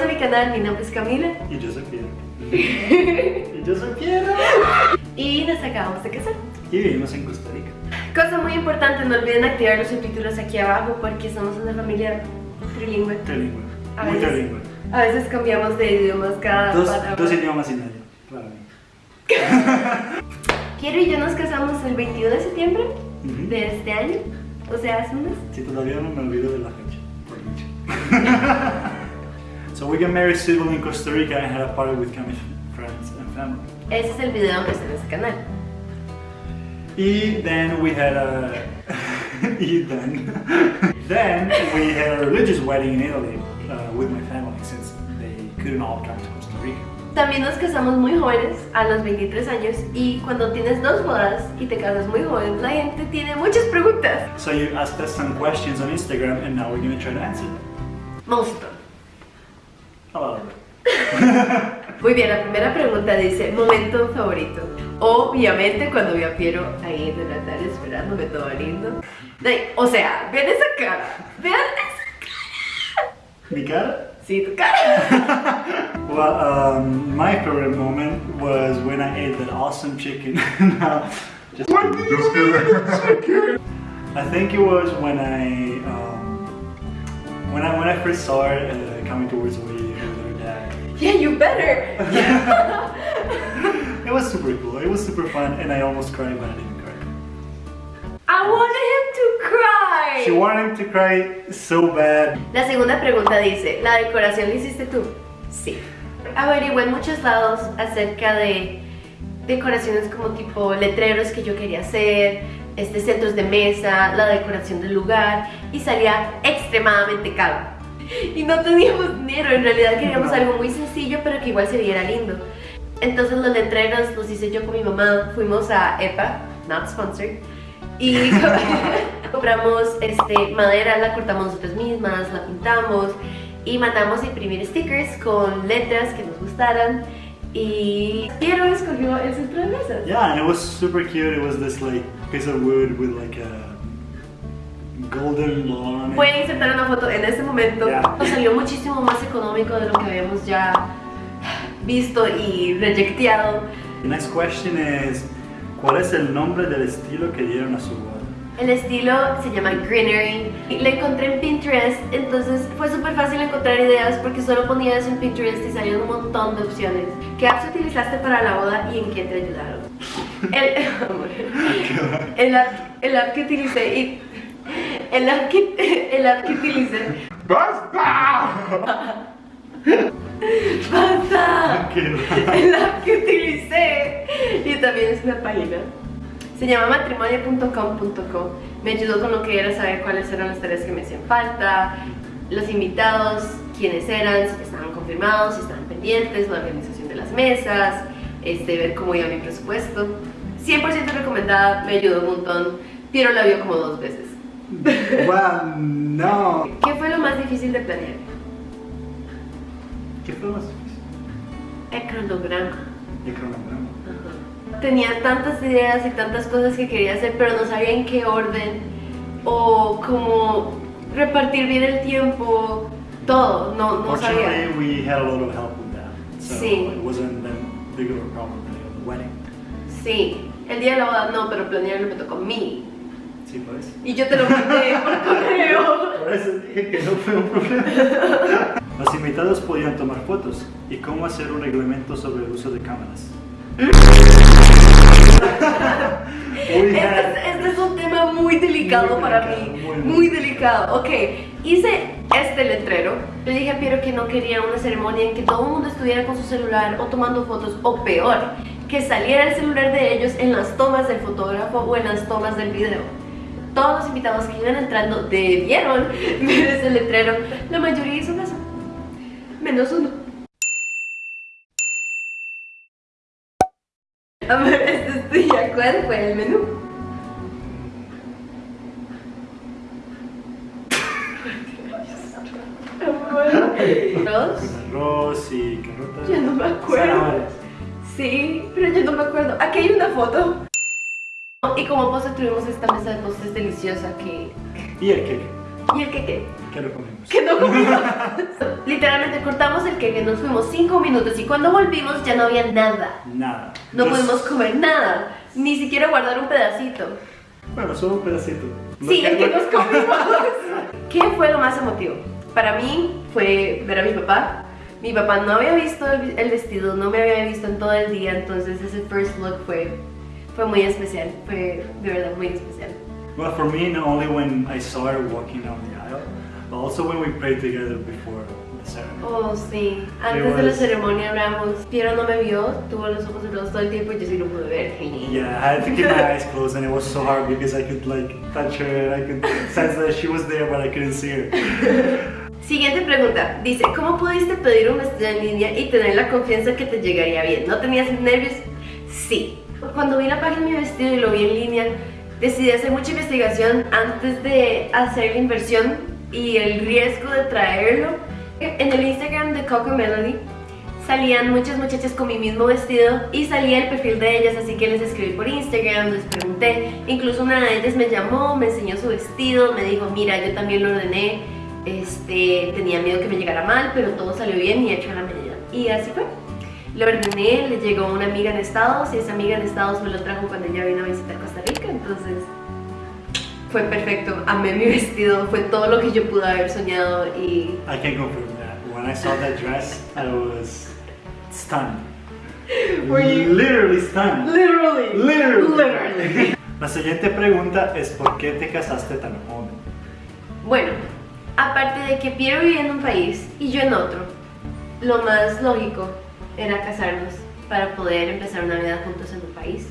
Bienvenidos a mi canal, mi nombre es Camila Y yo soy Piero. y yo soy Piero. y nos acabamos de casar. Y vivimos en Costa Rica. Cosa muy importante, no olviden activar los subtítulos aquí abajo porque somos una familia trilingüe. Trilingüe. A Muy veces- trilingüe. A veces cambiamos de idiomas cada Dos, palabra. dos idiomas y medio, claramente. Piero y yo nos casamos el 21 de septiembre de este año, o sea, hace un mes. Si todavía no me olvido de la fecha, por dicho. so we got married civilly in Costa Rica and had a party with Camille's friends and family. Ese es el video que está en este canal. Y then we had a... y then... then we had a religious wedding in Italy uh, with my family since they couldn't all come to Costa Rica. También nos casamos muy jóvenes, a los 23 años, y cuando tienes dos bodas y te casas muy joven, la gente tiene muchas preguntas. So you asked us some questions on Instagram and now we're gonna try to answer them. Monstruo. A lot it. Muy bien, la primera pregunta dice, momento favorito. Obviamente cuando vi a Piero ahí en el altar esperándome todo lindo. O sea, vean esa cara, vean esa Mi cara? Sí, tu cara. Well, um, my favorite moment was when I ate that awesome chicken. just, Just kidding. I think it was when I um, when I when I first saw her uh, coming towards me. Yeah, you better. It was super cool. It was super fun, and I almost cried, but I didn't cry. I wanted him to cry. She wanted to cry so bad. La segunda pregunta dice, ¿la decoración la hiciste tú? Sí. Averigué en muchos lados acerca de decoraciones como tipo letreros que yo quería hacer, este, centros de mesa, la decoración del lugar y salía extremadamente caro. Y no teníamos dinero, en realidad queríamos No. algo muy sencillo pero que igual se viera lindo. Entonces los letreros los hice yo con mi mamá, fuimos a EPA, not sponsored, y compramos este, madera, la cortamos nosotras mismas, la pintamos y mandamos a imprimir stickers con letras que nos gustaran y Piero escogió el centro de mesas. Yeah, and it was super cute. It was this like piece of wood with like a golden it. Pueden insertar una foto en este momento. Ya. Nos salió muchísimo más económico de lo que habíamos ya visto y rejecteado. The next question is, ¿cuál es el nombre del estilo que dieron a su boda? El estilo se llama Greenery. Le encontré en Pinterest, entonces fue súper fácil encontrar ideas porque solo ponía eso en Pinterest y salían un montón de opciones. ¿Qué apps utilizaste para la boda y en qué te ayudaron? El, el, app, el app que utilicé y... El app que, el utilicé... ¡Basta! ¡Basta! El utilicé y también es una página. Se llama matrimonio.com.co. Me ayudó con lo que era saber cuáles eran las tareas que me hacían falta, los invitados, quiénes eran, si estaban confirmados, si estaban pendientes, la organización de las mesas, este, ver cómo iba mi presupuesto. 100% recomendada, me ayudó un montón. Piero la vio como dos veces. Wow, no. ¿Qué fue lo más difícil de planear? ¿Qué fue más difícil? El cronograma. El cronograma. Tenía tantas ideas y tantas cosas que quería hacer, pero no sabía en qué orden o cómo repartir bien el tiempo, todo, no, no sabía. We had a lot of help with that. So Sí. it wasn't that big of a problem with the wedding. Sí, el día de la boda no, pero planearlo me tocó a mí. Sí. Y yo te lo mandé por correo. Por eso dije que no fue un problema. Los invitados podían tomar fotos. ¿Y cómo hacer un reglamento sobre el uso de cámaras? Este es, este es un tema muy delicado Muy para delicado, mí, muy, muy, muy. delicado. Ok, hice este letrero. Le dije a Piero que no quería una ceremonia en que todo el mundo estuviera con su celular o tomando fotos, o peor, que saliera el celular de ellos en las tomas del fotógrafo o en las tomas del video. Todos los invitados que iban entrando debieron ver ese letrero. La mayoría hizo caso, menos uno. A ver, este es tuya. ¿Cuál fue el menú? ¿Arroz? Arroz y carotas. Ya no me acuerdo. Sí, pero yo no me acuerdo. Aquí hay una foto. Y como postre tuvimos esta mesa de postres deliciosa que... Y el cake. ¿Y el queque? ¿Qué lo comimos? Que no comimos. Literalmente cortamos el queque, nos fuimos 5 minutos y cuando volvimos ya no había nada. Nada. No pudimos comer nada, ni siquiera guardar un pedacito. Bueno, solo un pedacito. Sí, el que nos comimos. ¿Qué fue lo más emotivo? Para mí fue ver a mi papá. Mi papá no había visto el, el vestido, no me había visto en todo el día, entonces ese first look fue, fue muy especial, fue de verdad muy especial. Well, for me, not only when I saw her walking down the aisle, but also when we prayed together before the ceremony. Oh, sí. Antes de la ceremonia hablamos. Piero no me vio, tuvo los ojos cerrados todo el tiempo y yo sí lo pude ver. Yeah, I had to keep my eyes closed, and it was so hard because I could like touch her, and I could sense that she was there, but I couldn't see her. Siguiente pregunta. Dice, ¿cómo pudiste pedir un vestido en línea y tener la confianza que te llegaría bien? ¿No tenías nervios? Sí. Cuando vi la página de mi vestido y lo vi en línea, decidí hacer mucha investigación antes de hacer la inversión y el riesgo de traerlo. En el Instagram de Coco Melody salían muchas muchachas con mi mismo vestido y salía el perfil de ellas, así que les escribí por Instagram, les pregunté. Incluso una de ellas me llamó, me enseñó su vestido, me dijo, mira, yo también lo ordené, este, tenía miedo que me llegara mal, pero todo salió bien y hecho la medida. Y así fue. Lo ordené, le llegó una amiga en Estados y esa amiga en Estados me lo trajo cuando ella vino a visitar Costa Rica, entonces fue perfecto. Amé mi vestido, fue todo lo que yo pude haber soñado y I can confirm that. When I saw that dress, I was stunned. Were you- Literally stunned. Literally. Literally. Literally. La siguiente pregunta es ¿por qué te casaste tan joven? Bueno, aparte de que Piero vivía en un país y yo en otro, lo más lógico era casarnos para poder empezar una vida juntos en un país.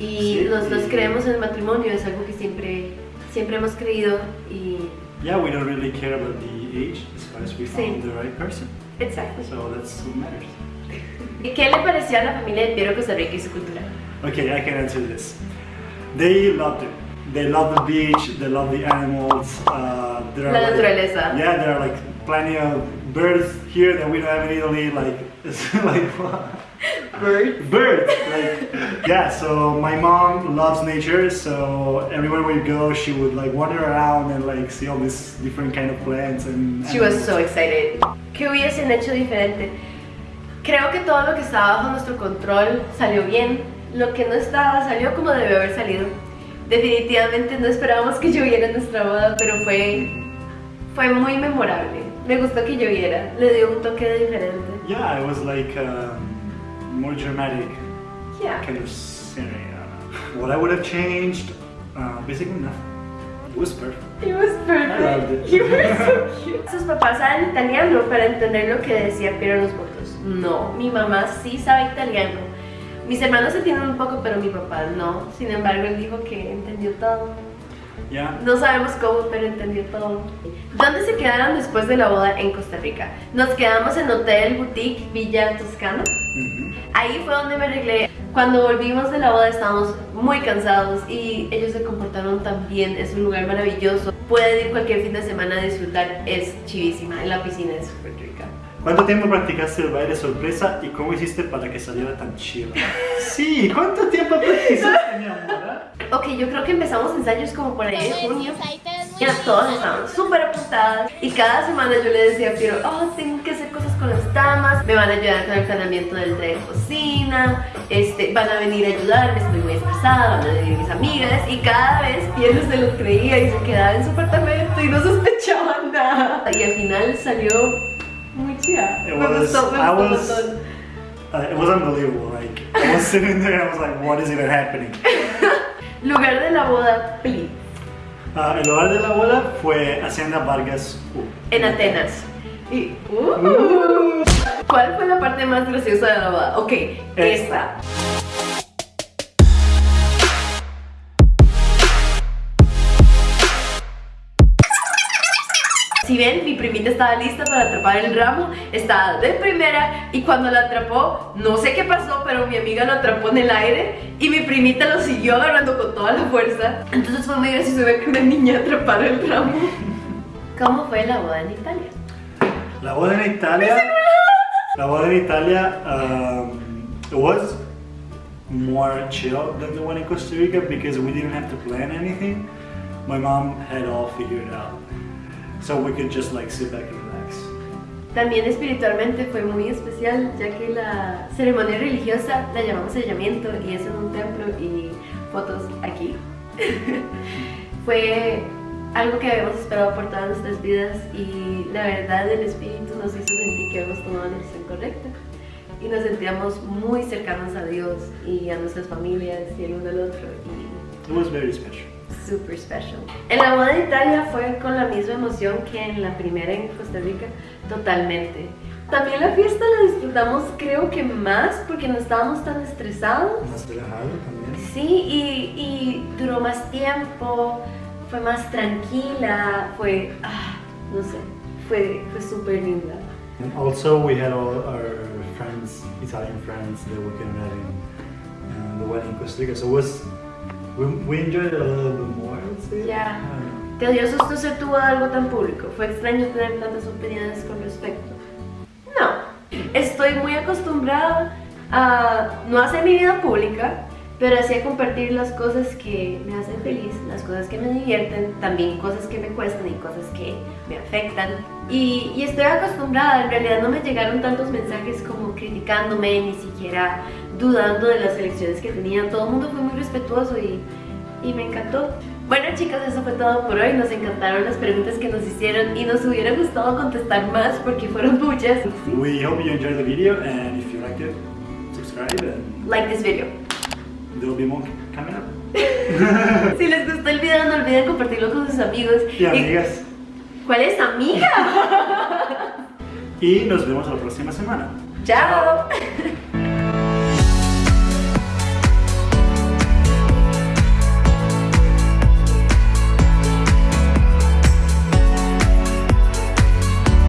Y Sí. los dos creemos en el matrimonio, es algo que siempre, siempre hemos creído y... Yeah, we don't really care about the age as far as we found the right person. Exacto. So that's what matters. ¿Y qué le pareció a la familia de Piero Costa Rica y su cultura? Okay, I can answer this. They loved it. They love the beach. They love the animals. Uh, there are La like- naturaleza. yeah, there are like plenty of birds here that we don't have in Italy. Like, it's like what? Bird. birds. Like, yeah. So my mom loves nature. So everywhere we go, she would like wander around and like see all these different kind of plants and. She was animals. so excited. ¿Qué hubiesen hecho diferente? Creo que todo lo que estaba bajo nuestro control salió bien. Lo que no estaba salió como debió haber salido. Definitivamente no esperábamos que lloviera en nuestra boda, pero fue, fue muy memorable. Me gustó que lloviera, le dio un toque diferente. Yeah, it was like um, more dramatic Yeah. kind of scenery. Uh, what I would have changed, uh, basically nothing. It was perfect. It was I loved it. perfect. You were so cute. Sus papás saben italiano para entender lo que decía Piero en los votos. No, mi mamá sí sabe italiano. Mis hermanos se tienen un poco, pero mi papá no. Sin embargo, él dijo que entendió todo. Yeah. No sabemos cómo, pero entendió todo. ¿Dónde se quedaron después de la boda en Costa Rica? Nos quedamos en Hotel Boutique Villa Toscana. Mhm. Ahí fue donde me arreglé. Cuando volvimos de la boda estábamos muy cansados y ellos se comportaron tan bien. Es un lugar maravilloso. Pueden ir cualquier fin de semana a disfrutar. Es chivísima. En la piscina es súper. ¿Cuánto tiempo practicaste el baile sorpresa y cómo hiciste para que saliera tan chido? Sí, ¿cuánto tiempo practicaste, mi amor? Ok, yo creo que empezamos ensayos como por ahí de junio. Ya todas estaban súper apuntadas y cada semana yo le decía a Piero, oh, tengo que hacer cosas con las damas, me van a ayudar con el planeamiento del tren de cocina, este, van a venir a ayudarme, estoy muy estresada, van a venir mis amigas y cada vez Piero se lo creía y se quedaba en su apartamento y no sospechaba nada. Y al final salió muy chida. It Me was- gustó, me I gustó was- montón. Uh, it was unbelievable. Like I was sitting there, I was like, "What is even happening?" Lugar de la boda, please. Uh, el lugar de la boda fue Hacienda Vargas U. En Atenas. Y, uh, ¿Cuál fue la parte más graciosa de la boda? Ok, esta. Si ven, mi primita estaba lista para atrapar el ramo, estaba de primera y cuando la atrapó, no sé qué pasó, pero mi amiga lo atrapó en el aire y mi primita lo siguió agarrando con toda la fuerza. Entonces fue muy gracioso ver que una niña atrapara el ramo. ¿Cómo fue la boda en Italia? La boda en Italia. La boda en Italia um, it was more chill than the one in Costa Rica because we didn't have to plan anything. my mom had all figured out. So we could just like sit back and relax. También espiritualmente fue muy especial, ya que la ceremonia religiosa la llamamos sellamiento y es en un templo y fotos aquí. fue algo que habíamos esperado por todas nuestras vidas y la verdad el Espíritu nos hizo sentir que habíamos tomado la decisión correcta y nos sentíamos muy cercanos a Dios y a nuestras familias y el uno al otro y It was very special. Super special. En la boda de Italia fue con la misma emoción que en la primera en Costa Rica, totalmente. También la fiesta la disfrutamos creo que más porque no estábamos tan estresados. Más relajado también. Sí, y, y duró más tiempo, fue más tranquila, fue, ah, no sé, fue, fue súper linda. And also we had all our friends, Italian friends, that we came out in uh, the wedding in Costa Rica. So it was we, we enjoyed it a little bit more, I would say. Yeah. ¿Te dio susto ser boda algo tan público? ¿Fue extraño tener tantas opiniones con respecto? No. Estoy muy acostumbrada a no hacer mi vida pública, pero así a compartir las cosas que me hacen feliz, las cosas que me divierten, también cosas que me cuestan y cosas que me afectan. Y, y estoy acostumbrada, en realidad no me llegaron tantos mensajes como criticándome, ni siquiera dudando de las elecciones que tenía. Todo el mundo fue muy respetuoso y, y me encantó. Bueno chicos, eso fue todo por hoy. Nos encantaron las preguntas que nos hicieron y nos hubiera gustado contestar más porque fueron muchas. We hope you enjoyed the video and if you liked it, subscribe and Like this video. Coming up. Si les gustó el video no olviden compartirlo con sus amigos. Y amigas. ¿Cuál es amiga? Y nos vemos la próxima semana. Chao.